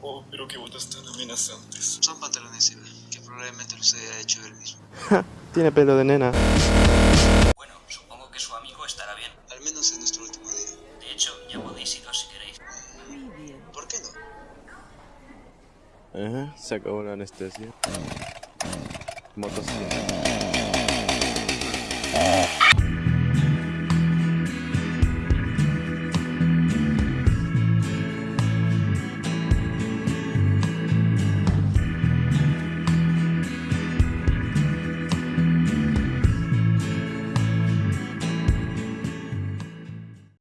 Oh, pero qué botas tan amenazantes. Son pantalones Eva, que probablemente los haya hecho él mismo. Tiene pelo de nena. Bueno, supongo que su amigo estará bien. Al menos es nuestro último día. De hecho, ya podéis iros si queréis. Muy bien. ¿Por qué no? Ajá, se acabó la anestesia. Motocicleta.